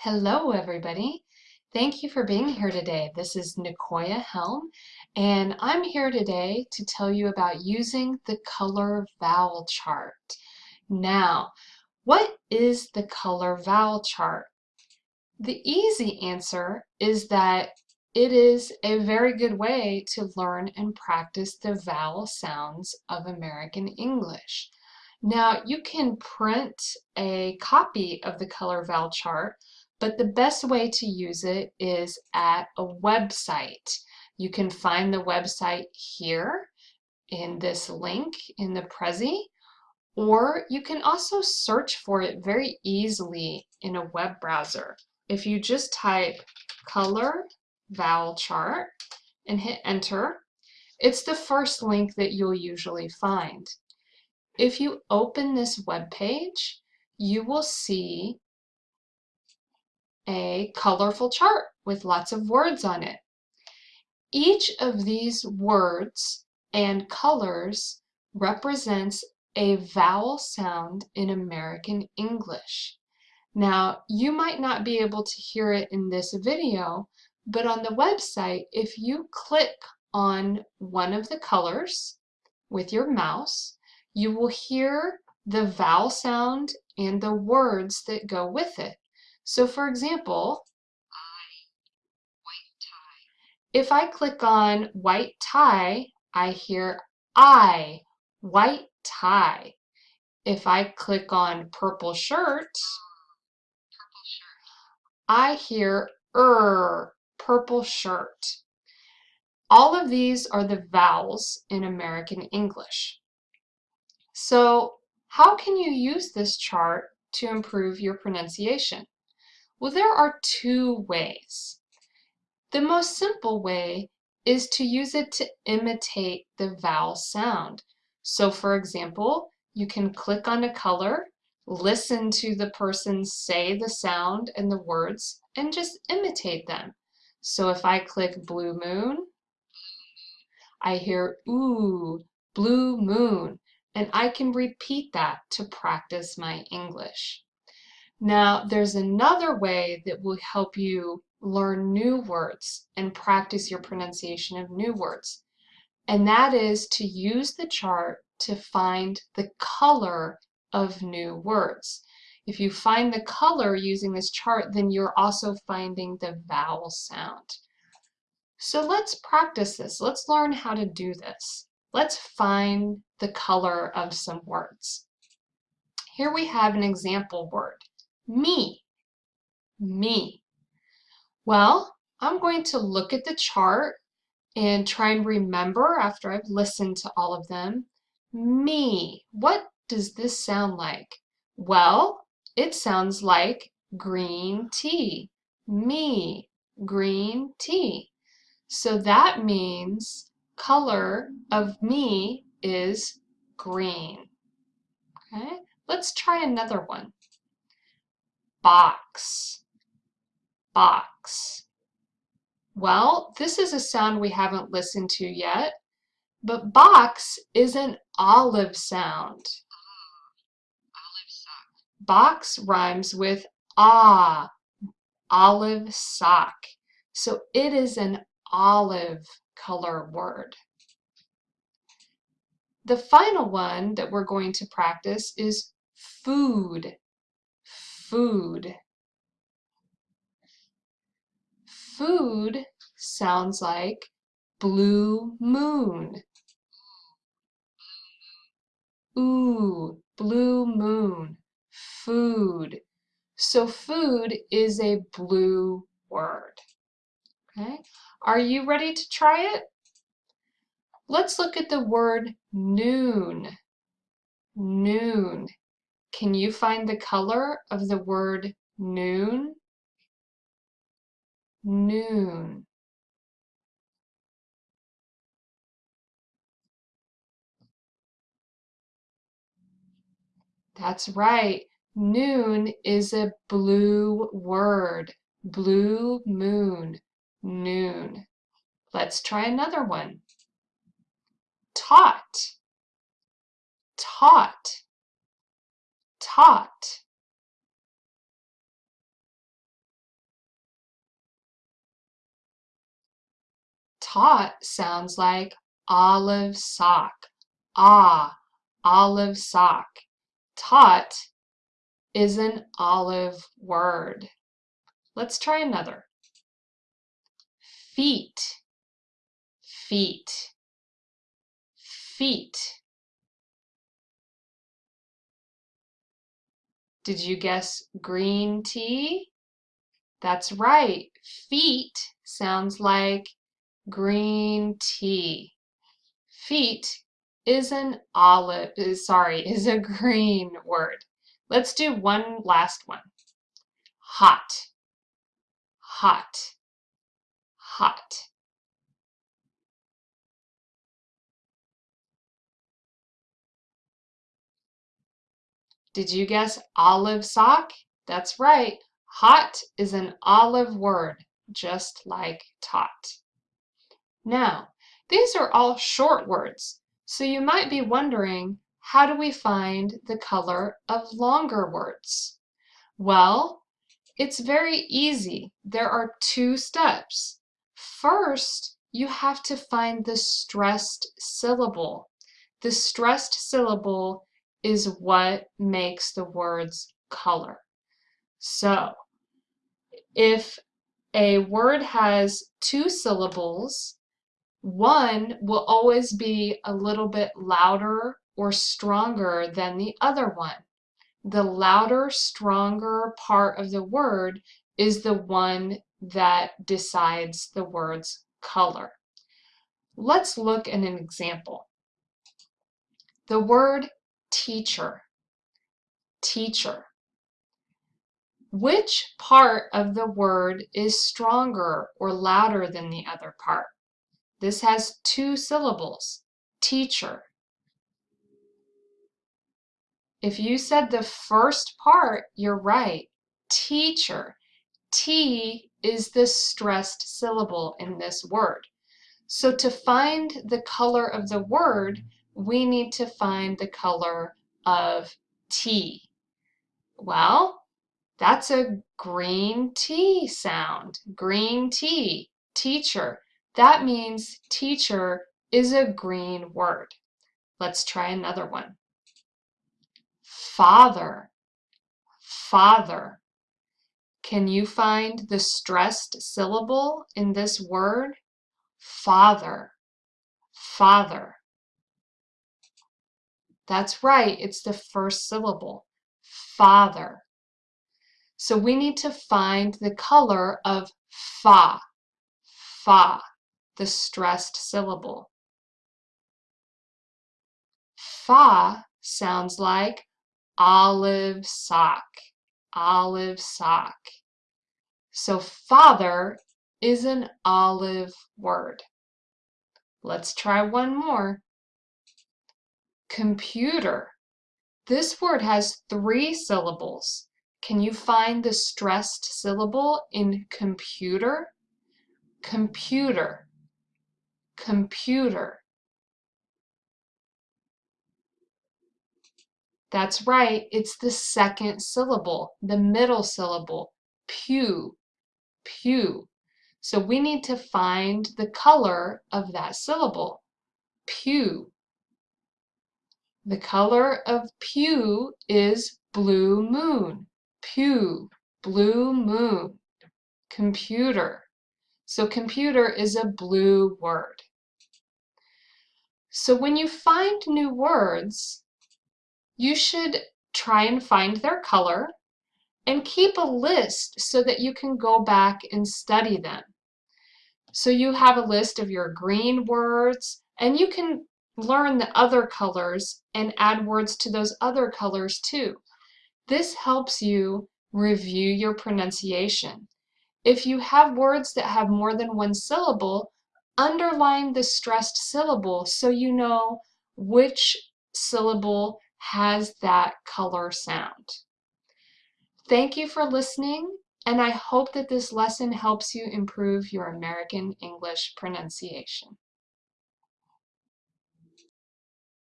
Hello, everybody. Thank you for being here today. This is Nicoya Helm, and I'm here today to tell you about using the color vowel chart. Now, what is the color vowel chart? The easy answer is that it is a very good way to learn and practice the vowel sounds of American English. Now, you can print a copy of the color vowel chart but the best way to use it is at a website. You can find the website here in this link in the Prezi, or you can also search for it very easily in a web browser. If you just type color vowel chart and hit enter, it's the first link that you'll usually find. If you open this web page, you will see a colorful chart with lots of words on it. Each of these words and colors represents a vowel sound in American English. Now, you might not be able to hear it in this video, but on the website, if you click on one of the colors with your mouse, you will hear the vowel sound and the words that go with it. So for example, if I click on white tie, I hear I, white tie. If I click on purple shirt, I hear er, purple shirt. All of these are the vowels in American English. So how can you use this chart to improve your pronunciation? Well, there are two ways. The most simple way is to use it to imitate the vowel sound. So for example, you can click on a color, listen to the person say the sound and the words, and just imitate them. So if I click blue moon, I hear ooh, blue moon, and I can repeat that to practice my English. Now, there's another way that will help you learn new words and practice your pronunciation of new words. And that is to use the chart to find the color of new words. If you find the color using this chart, then you're also finding the vowel sound. So let's practice this. Let's learn how to do this. Let's find the color of some words. Here we have an example word me, me. Well, I'm going to look at the chart and try and remember after I've listened to all of them. Me, what does this sound like? Well, it sounds like green tea. Me, green tea. So that means color of me is green. Okay, let's try another one box, box. Well, this is a sound we haven't listened to yet, but box is an olive sound. Box rhymes with ah, olive sock. So it is an olive color word. The final one that we're going to practice is food food. Food sounds like blue moon. Ooh, blue moon, food. So food is a blue word. Okay, are you ready to try it? Let's look at the word noon. Noon. Can you find the color of the word noon? Noon. That's right. Noon is a blue word. Blue moon. Noon. Let's try another one. Taught. Taught taught. Taught sounds like olive sock. Ah, olive sock. Taught is an olive word. Let's try another. Feet, feet, feet. Did you guess green tea? That's right. Feet sounds like green tea. Feet is an olive, is, sorry, is a green word. Let's do one last one. Hot, hot, hot. Did you guess olive sock? That's right. Hot is an olive word, just like tot. Now, these are all short words, so you might be wondering, how do we find the color of longer words? Well, it's very easy. There are two steps. First, you have to find the stressed syllable. The stressed syllable is what makes the words color. So, if a word has two syllables, one will always be a little bit louder or stronger than the other one. The louder, stronger part of the word is the one that decides the word's color. Let's look at an example. The word teacher, teacher. Which part of the word is stronger or louder than the other part? This has two syllables, teacher. If you said the first part, you're right. Teacher. T is the stressed syllable in this word. So to find the color of the word, we need to find the color of T. Well, that's a green tea sound. Green tea. Teacher. That means teacher is a green word. Let's try another one. Father. Father. Can you find the stressed syllable in this word? Father. Father. That's right, it's the first syllable. Father. So we need to find the color of fa, fa, the stressed syllable. Fa sounds like olive sock, olive sock. So father is an olive word. Let's try one more. Computer. This word has three syllables. Can you find the stressed syllable in computer? Computer, computer. That's right, it's the second syllable, the middle syllable, pew, pew. So we need to find the color of that syllable, pew. The color of pew is blue moon pew, blue moon, computer. So computer is a blue word. So when you find new words, you should try and find their color and keep a list so that you can go back and study them. So you have a list of your green words and you can learn the other colors and add words to those other colors too. This helps you review your pronunciation. If you have words that have more than one syllable, underline the stressed syllable so you know which syllable has that color sound. Thank you for listening, and I hope that this lesson helps you improve your American English pronunciation.